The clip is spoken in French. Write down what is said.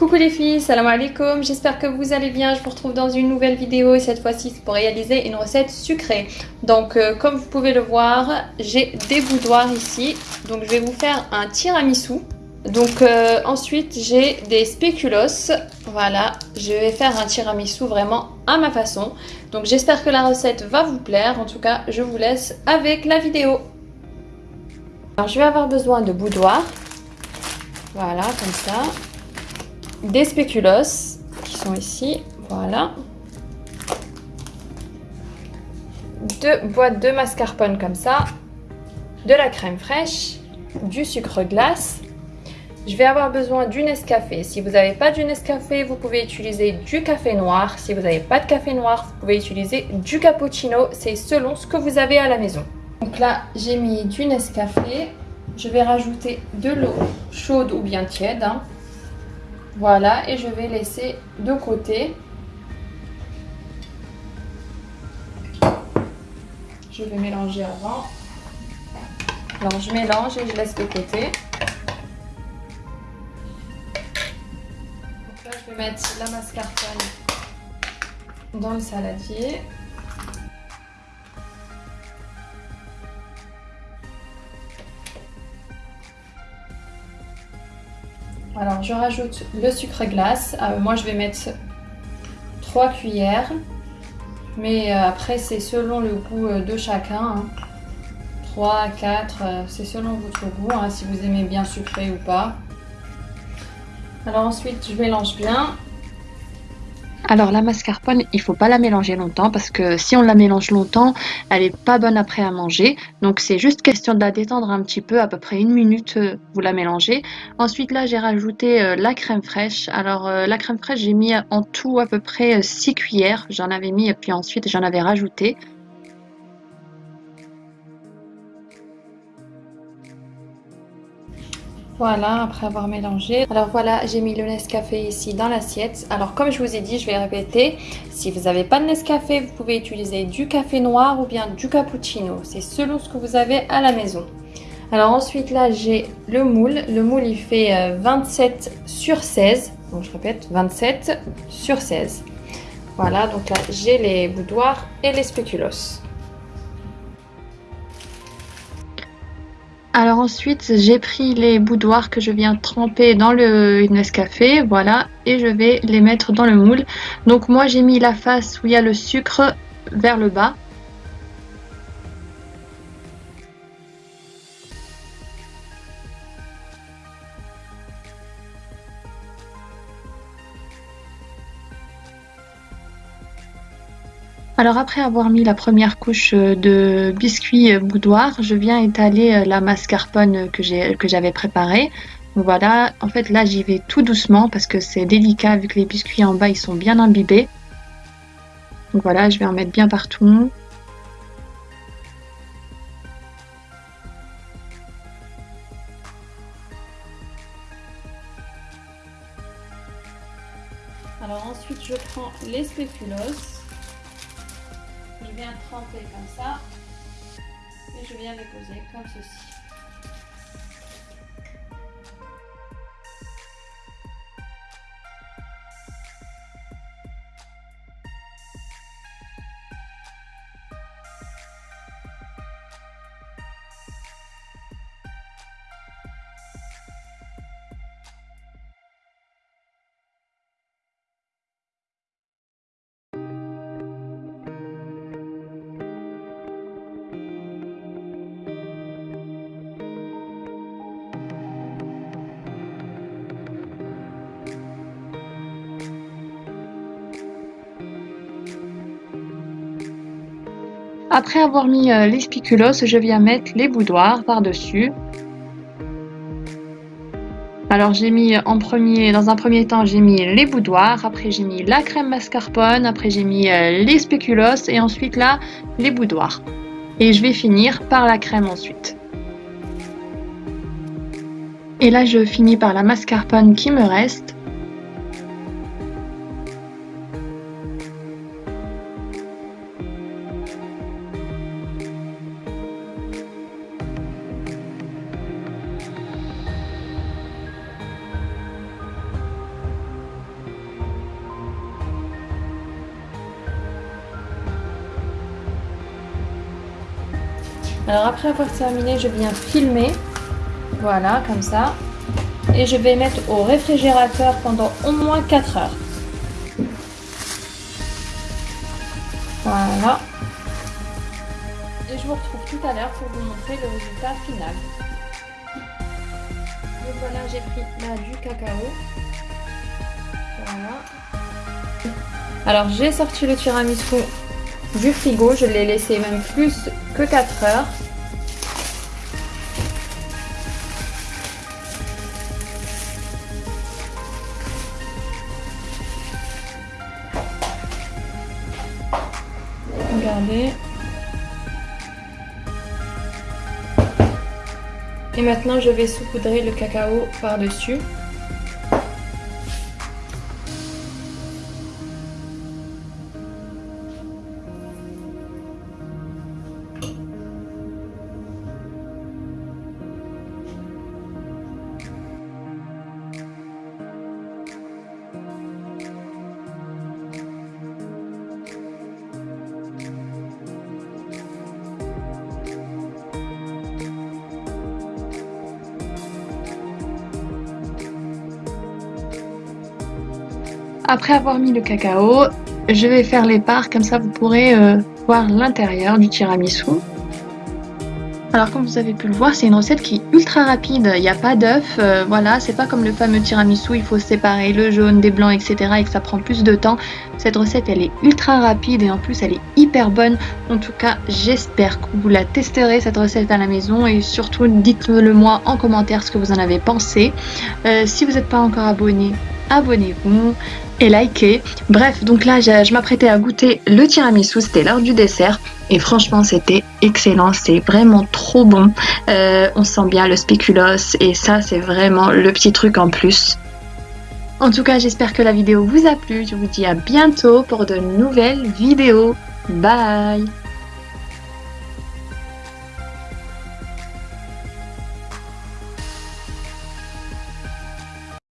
Coucou les filles, salam alaikum, j'espère que vous allez bien, je vous retrouve dans une nouvelle vidéo et cette fois-ci c'est pour réaliser une recette sucrée. Donc euh, comme vous pouvez le voir, j'ai des boudoirs ici, donc je vais vous faire un tiramisu. Donc euh, ensuite j'ai des spéculoos, voilà, je vais faire un tiramisu vraiment à ma façon. Donc j'espère que la recette va vous plaire, en tout cas je vous laisse avec la vidéo. Alors je vais avoir besoin de boudoirs, voilà comme ça des spéculoos qui sont ici, voilà. Deux boîtes de mascarpone comme ça, de la crème fraîche, du sucre glace. Je vais avoir besoin du Nescafé. Si vous n'avez pas du Nescafé, vous pouvez utiliser du café noir. Si vous n'avez pas de café noir, vous pouvez utiliser du cappuccino. C'est selon ce que vous avez à la maison. Donc là, j'ai mis du Nescafé. Je vais rajouter de l'eau chaude ou bien tiède. Hein. Voilà, et je vais laisser de côté. Je vais mélanger avant. Alors je mélange et je laisse de côté. Donc là, je vais mettre la mascarpone dans le saladier. Alors je rajoute le sucre glace. Euh, moi je vais mettre 3 cuillères. Mais euh, après c'est selon le goût euh, de chacun. 3, hein. 4, c'est selon votre goût. Hein, si vous aimez bien sucré ou pas. Alors ensuite je mélange bien. Alors la mascarpone, il faut pas la mélanger longtemps parce que si on la mélange longtemps, elle est pas bonne après à manger. Donc c'est juste question de la détendre un petit peu, à peu près une minute, euh, vous la mélangez. Ensuite là, j'ai rajouté euh, la crème fraîche. Alors euh, la crème fraîche, j'ai mis en tout à peu près 6 cuillères. J'en avais mis et puis ensuite j'en avais rajouté. Voilà, après avoir mélangé. Alors voilà, j'ai mis le Nescafé ici dans l'assiette. Alors comme je vous ai dit, je vais répéter. Si vous n'avez pas de Nescafé, vous pouvez utiliser du café noir ou bien du cappuccino. C'est selon ce que vous avez à la maison. Alors ensuite là, j'ai le moule. Le moule, il fait 27 euh, sur 16. Donc je répète, 27 sur 16. Voilà, donc là, j'ai les boudoirs et les spéculoos. Alors ensuite, j'ai pris les boudoirs que je viens tremper dans le Nescafé, voilà, et je vais les mettre dans le moule. Donc moi j'ai mis la face où il y a le sucre vers le bas. Alors après avoir mis la première couche euh, de biscuits euh, boudoir, je viens étaler euh, la mascarpone que j'avais préparée. Voilà, en fait là j'y vais tout doucement parce que c'est délicat vu que les biscuits en bas ils sont bien imbibés. Donc voilà, je vais en mettre bien partout. Alors ensuite je prends les spéculoos je viens tremper comme ça et je viens les poser comme ceci. Après avoir mis euh, les spéculoos, je viens mettre les boudoirs par-dessus. Alors j'ai mis en premier, dans un premier temps, j'ai mis les boudoirs, après j'ai mis la crème mascarpone, après j'ai mis euh, les spéculoos et ensuite là, les boudoirs. Et je vais finir par la crème ensuite. Et là, je finis par la mascarpone qui me reste. Alors après avoir terminé, je viens filmer. Voilà, comme ça. Et je vais mettre au réfrigérateur pendant au moins 4 heures. Voilà. Et je vous retrouve tout à l'heure pour vous montrer le résultat final. Donc voilà, j'ai pris là du cacao. Voilà. Alors j'ai sorti le tiramisu du frigo, je l'ai laissé même plus que 4 heures. Regardez. Et maintenant, je vais saupoudrer le cacao par-dessus. Après avoir mis le cacao, je vais faire les parts, comme ça vous pourrez euh, voir l'intérieur du tiramisu. Alors comme vous avez pu le voir, c'est une recette qui est ultra rapide, il n'y a pas d'œuf, euh, voilà, c'est pas comme le fameux tiramisu, il faut séparer le jaune des blancs, etc. et que ça prend plus de temps. Cette recette, elle est ultra rapide et en plus, elle est hyper bonne. En tout cas, j'espère que vous la testerez, cette recette à la maison et surtout, dites-le moi en commentaire ce que vous en avez pensé. Euh, si vous n'êtes pas encore abonné, abonnez-vous et likez. Bref, donc là, je, m'apprêtais à goûter le tiramisu, c'était l'heure du dessert. Et franchement, c'était excellent, c'est vraiment trop bon. Euh, on sent bien le spéculoos et ça, c'est vraiment le petit truc en plus. En tout cas, j'espère que la vidéo vous a plu. Je vous dis à bientôt pour de nouvelles vidéos. Bye